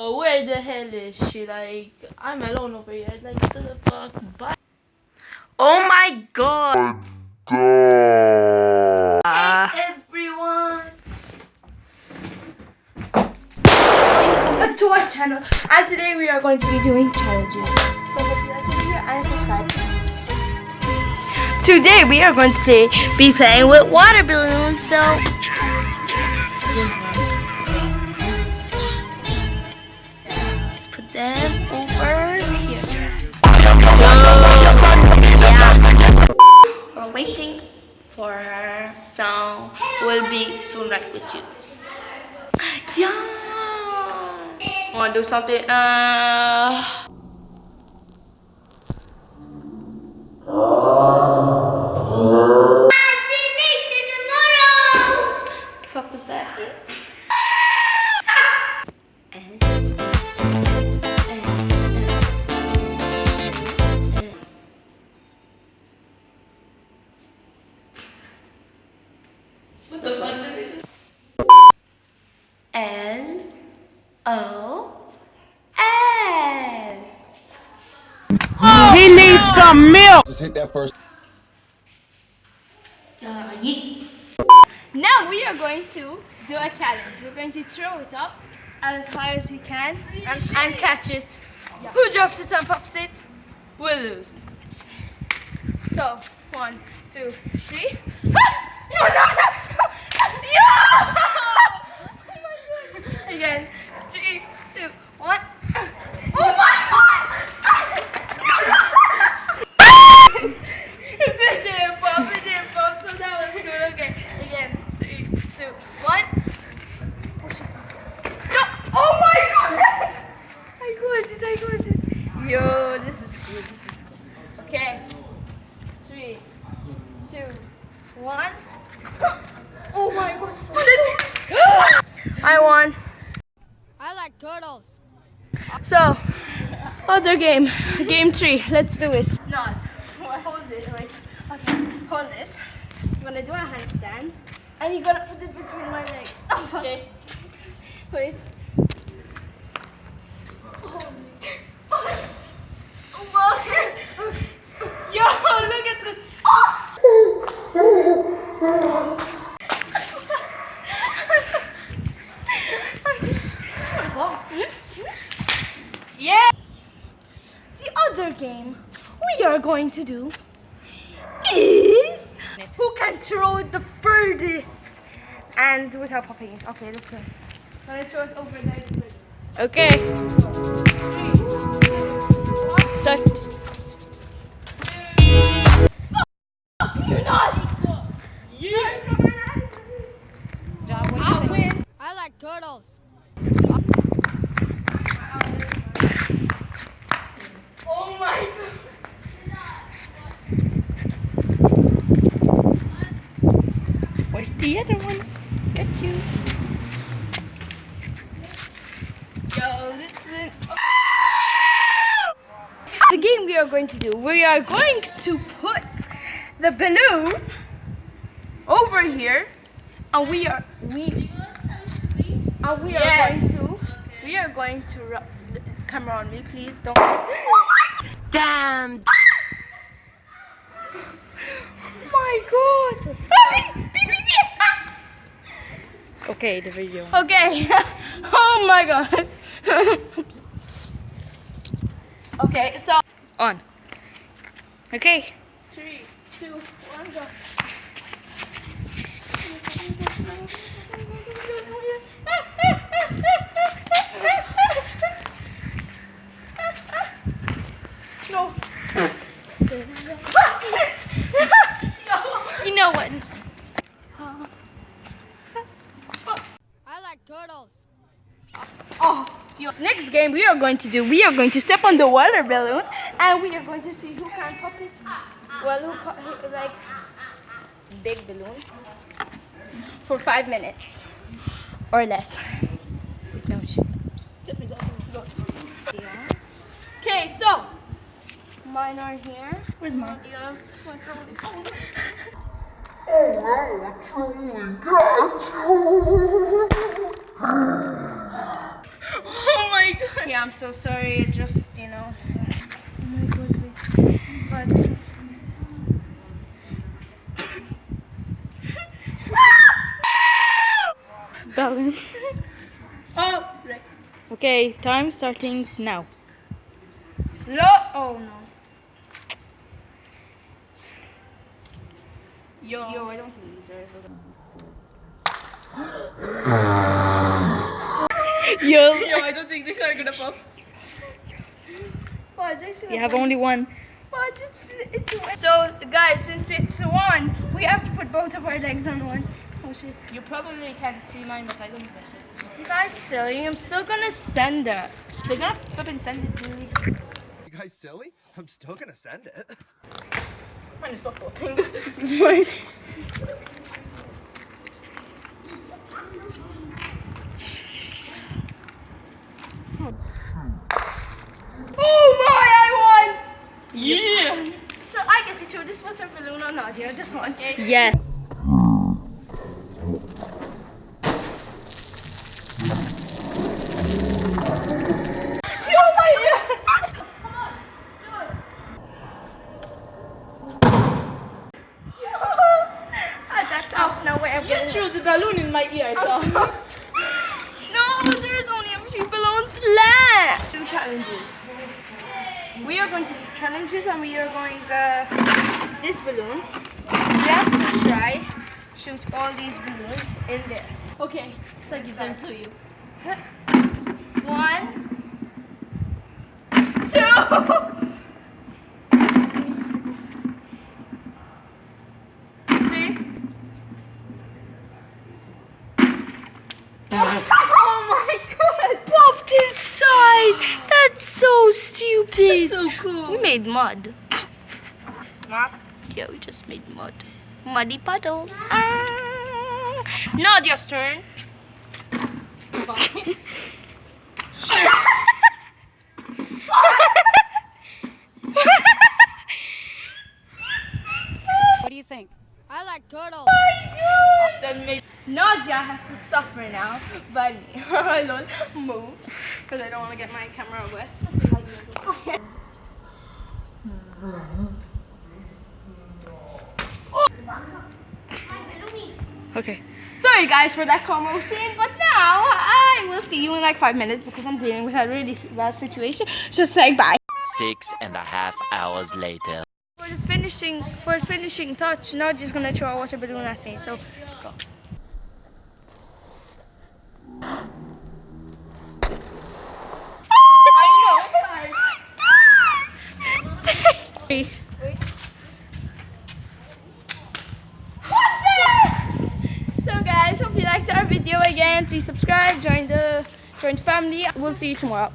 Oh, where the hell is she? Like, I'm alone over here. Like, what the fuck? Bye. Oh my god. Uh, hey, everyone. Welcome to our channel and today we are going to be doing challenges. So hope you like the video and subscribe. Today we are going to play, be playing with water balloons. So put them over here. We're waiting for her, so we'll be soon right with you. Yeah. Want to do something? Uh. Needs some milk. Just hit that first. Uh, yeet. Now we are going to do a challenge. We're going to throw it up as high as we can and, and catch it. Who drops it and pops it will lose. So, one, two, three. Ah! No, no, no! Yeah! Oh my God. Again, three, two, one. Oh my god! it didn't pop, it didn't pop, so that was good. Okay, again, three, two, one. No! Oh my god! I got it, I got it. Yo, this is cool, this is cool. Okay, three, two, one. Oh my god. I won. I like turtles. So, other game, game three. Let's do it. Not. Well, hold it. Wait. Okay, hold this. I'm gonna do a handstand, and you're gonna put it between my legs. Oh, okay. Wait. Oh, oh, oh, Yo, look at this. Yeah. The other game we are going to do is who can throw it the furthest and without popping it. Okay, let's go. Gonna throw it over there. Okay. Start. You're naughty. John, what I win. I like turtles. Oh my Where's the other one? Get you. Yo, listen. The game we are going to do, we are going to put the balloon over here, and we are we and we are Yes. going to we are going to rub the camera on me, please don't. Damn. my God! Okay, the video. Okay. oh my God. okay, so On. Okay. three, two, one, go. No. You know what? I like turtles. Oh, yes. Next game we are going to do, we are going to step on the water balloons and we are going to see who can pop it. Well, who like big balloon for five minutes or less. Okay, so mine are here. Where's mine? Oh I'm so sorry. It just, you know. My God, wait. But- Balloon. Oh, right. Okay, time starting now. No. Oh no. Yo. Yo, I don't think these are. Yo, Yo, I don't think these are gonna pop. You have only one. But it's, it's so guys, since it's one, we have to put both of our legs on one. Oh shit. You probably can't see mine, but I don't press it. You guys silly. I'm still gonna send it. They're gonna flipping send it to me. You guys silly? I'm still gonna send it. Mine is not popping. Oh my! I won. yeah. So I to throw this water balloon on Nadia just once. Yes. Oh my ear! That's off. No way. I'm You getting threw the balloon in my ear, dog. No, there's only a few balloons left. Two challenges. We are going to do challenges and we are going uh, this balloon. We have to try shoot all these balloons in there. okay, so I give them to you. One, two, three. Oh my god! Popped inside. That's so stupid. So cool. We made mud. Mom? Yeah, we just made mud. Muddy puddles. Ah. Nadia's turn. What do you think? I like turtles. Then made Nadia has to suffer now me. Lol, move. Because I don't want to get my camera wet. Okay. Sorry guys for that commotion, but now I will see you in like five minutes because I'm dealing with a really bad situation. Just say bye. Six and a half hours later. For the finishing, for the finishing touch, Nadia's gonna throw a water balloon at me. So go. Three. So guys, hope you liked our video again. Please subscribe, join the join the family. We'll see you tomorrow.